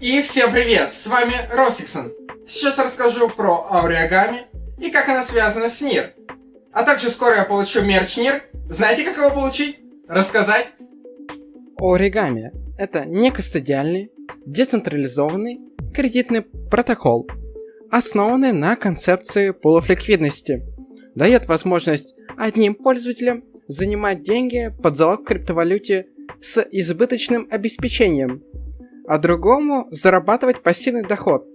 И всем привет, с вами Росиксон. Сейчас расскажу про Ауриагами и как она связана с НИР. А также скоро я получу мерч НИР. Знаете, как его получить? Рассказать? Оригами – это некостадиальный, децентрализованный кредитный протокол, основанный на концепции пулов ликвидности. Дает возможность одним пользователям занимать деньги под залог в криптовалюте с избыточным обеспечением, а другому зарабатывать пассивный доход,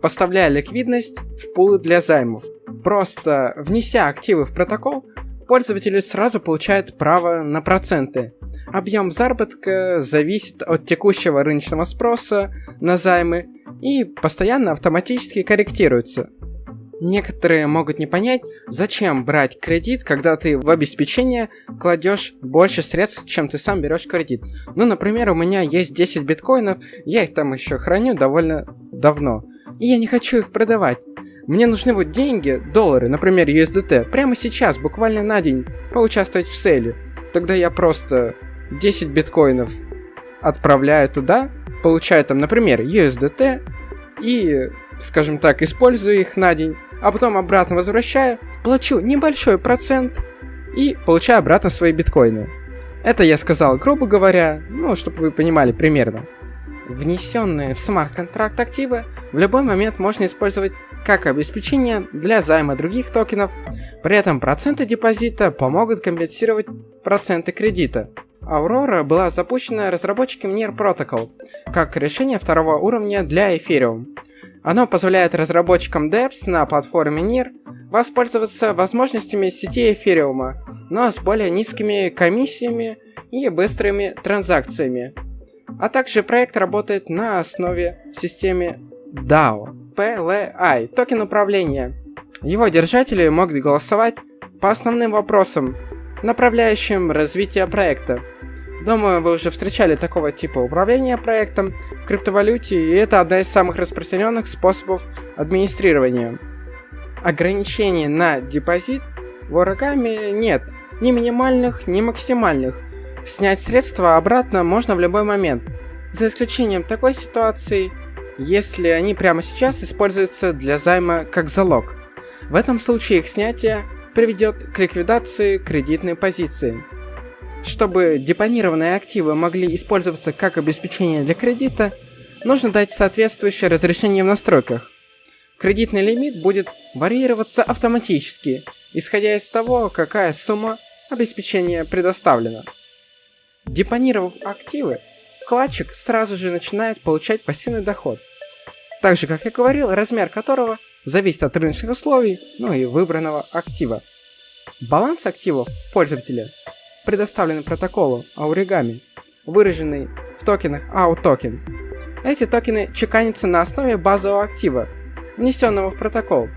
поставляя ликвидность в пулы для займов. Просто внеся активы в протокол, пользователи сразу получают право на проценты. Объем заработка зависит от текущего рыночного спроса на займы и постоянно автоматически корректируется. Некоторые могут не понять, зачем брать кредит, когда ты в обеспечение кладешь больше средств, чем ты сам берешь кредит. Ну, например, у меня есть 10 биткоинов, я их там еще храню довольно давно, и я не хочу их продавать. Мне нужны вот деньги, доллары, например, USDT, прямо сейчас, буквально на день, поучаствовать в сейле. Тогда я просто 10 биткоинов отправляю туда, получаю там, например, USDT и, скажем так, использую их на день, а потом обратно возвращаю, плачу небольшой процент и получаю обратно свои биткоины. Это я сказал, грубо говоря, ну, чтобы вы понимали примерно. Внесенные в смарт-контракт активы в любой момент можно использовать как обеспечение для займа других токенов, при этом проценты депозита помогут компенсировать проценты кредита. Aurora была запущена разработчиком NIR Protocol как решение второго уровня для Ethereum. Оно позволяет разработчикам DEPS на платформе NIR воспользоваться возможностями сети Ethereum, но с более низкими комиссиями и быстрыми транзакциями. А также проект работает на основе системы DAO, PLI, токен управления. Его держатели могут голосовать по основным вопросам, направляющим развитие проекта. Думаю, вы уже встречали такого типа управления проектом в криптовалюте, и это одна из самых распространенных способов администрирования. Ограничений на депозит в оригами нет, ни минимальных, ни максимальных. Снять средства обратно можно в любой момент, за исключением такой ситуации, если они прямо сейчас используются для займа как залог. В этом случае их снятие приведет к ликвидации кредитной позиции. Чтобы депонированные активы могли использоваться как обеспечение для кредита, нужно дать соответствующее разрешение в настройках. Кредитный лимит будет варьироваться автоматически, исходя из того, какая сумма обеспечения предоставлена. Депонировав активы, вкладчик сразу же начинает получать пассивный доход. Так же, как я говорил, размер которого зависит от рыночных условий, ну и выбранного актива. Баланс активов пользователя предоставлены протоколу Ауригами, выраженный в токенах AUTOKEN. Эти токены чеканятся на основе базового актива, внесенного в протокол.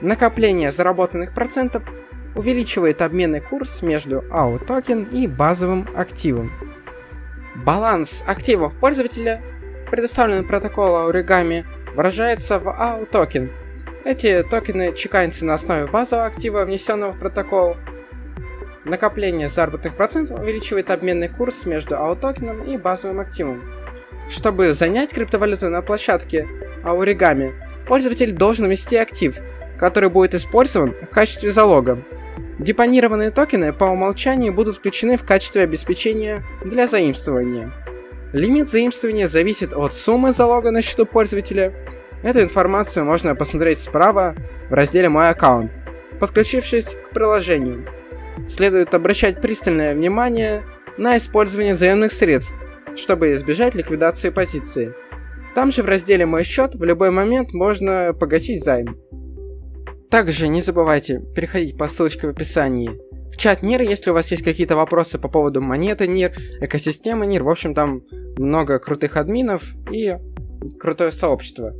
Накопление заработанных процентов увеличивает обменный курс между AUTOKEN и базовым активом. Баланс активов пользователя, предоставленный протоколу Origami, выражается в AUTOKEN. Эти токены чеканятся на основе базового актива, внесенного в протокол, Накопление заработных процентов увеличивает обменный курс между аутокеном и базовым активом. Чтобы занять криптовалюту на площадке Ауригами, пользователь должен ввести актив, который будет использован в качестве залога. Депонированные токены по умолчанию будут включены в качестве обеспечения для заимствования. Лимит заимствования зависит от суммы залога на счету пользователя. Эту информацию можно посмотреть справа в разделе «Мой аккаунт», подключившись к приложению следует обращать пристальное внимание на использование заемных средств, чтобы избежать ликвидации позиции. Там же в разделе «Мой счет» в любой момент можно погасить займ. Также не забывайте переходить по ссылочке в описании в чат НИР, если у вас есть какие-то вопросы по поводу монеты НИР, экосистемы НИР, в общем там много крутых админов и крутое сообщество.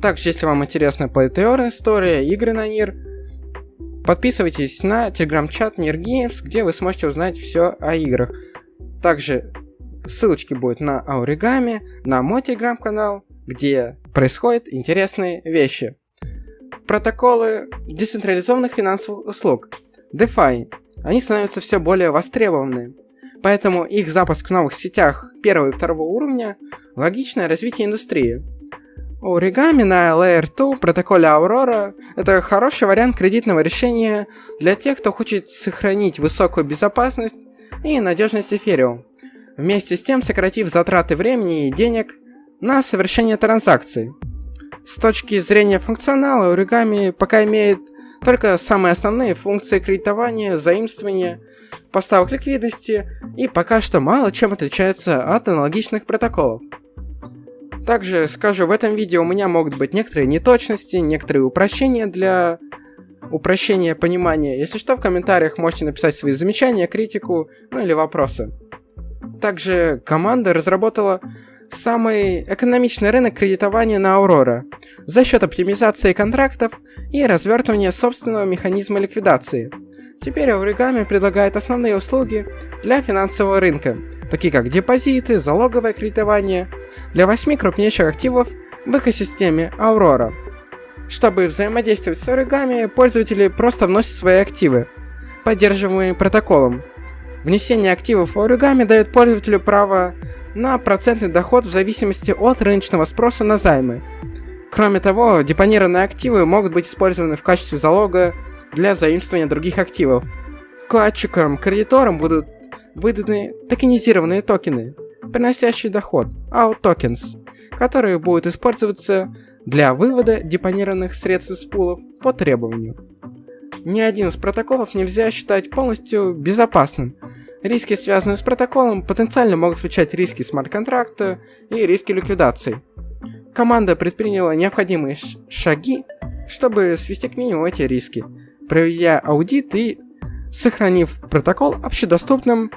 Также, если вам интересна плейтеор история, игры на НИР, Подписывайтесь на телеграм-чат Games, где вы сможете узнать все о играх. Также ссылочки будут на Оригами, на мой телеграм-канал, где происходят интересные вещи. Протоколы децентрализованных финансовых услуг, DeFi, они становятся все более востребованы. Поэтому их запуск в новых сетях первого и второго уровня Логичное развитие индустрии. Оригами на Layer 2 протоколе Aurora – это хороший вариант кредитного решения для тех, кто хочет сохранить высокую безопасность и надежность эфириум, вместе с тем сократив затраты времени и денег на совершение транзакций. С точки зрения функционала, Origami пока имеет только самые основные функции кредитования, заимствования, поставок ликвидности и пока что мало чем отличается от аналогичных протоколов. Также скажу, в этом видео у меня могут быть некоторые неточности, некоторые упрощения для упрощения понимания. Если что, в комментариях можете написать свои замечания, критику, ну или вопросы. Также команда разработала самый экономичный рынок кредитования на Aurora за счет оптимизации контрактов и развертывания собственного механизма ликвидации. Теперь Origami предлагает основные услуги для финансового рынка, такие как депозиты, залоговое кредитование, для восьми крупнейших активов в экосистеме Aurora. Чтобы взаимодействовать с Origami, пользователи просто вносят свои активы, поддерживаемые протоколом. Внесение активов в Origami дает пользователю право на процентный доход в зависимости от рыночного спроса на займы. Кроме того, депонированные активы могут быть использованы в качестве залога для заимствования других активов. Вкладчикам-кредиторам будут выданы токенизированные токены, приносящие доход, out tokens, которые будут использоваться для вывода депонированных средств из пулов по требованию. Ни один из протоколов нельзя считать полностью безопасным, Риски, связанные с протоколом, потенциально могут включать риски смарт-контракта и риски ликвидации. Команда предприняла необходимые шаги, чтобы свести к минимуму эти риски, проведя аудит и сохранив протокол общедоступным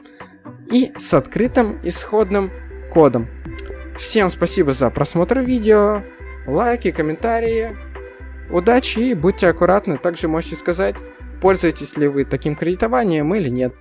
и с открытым исходным кодом. Всем спасибо за просмотр видео, лайки, комментарии. Удачи и будьте аккуратны. Также можете сказать, пользуетесь ли вы таким кредитованием или нет.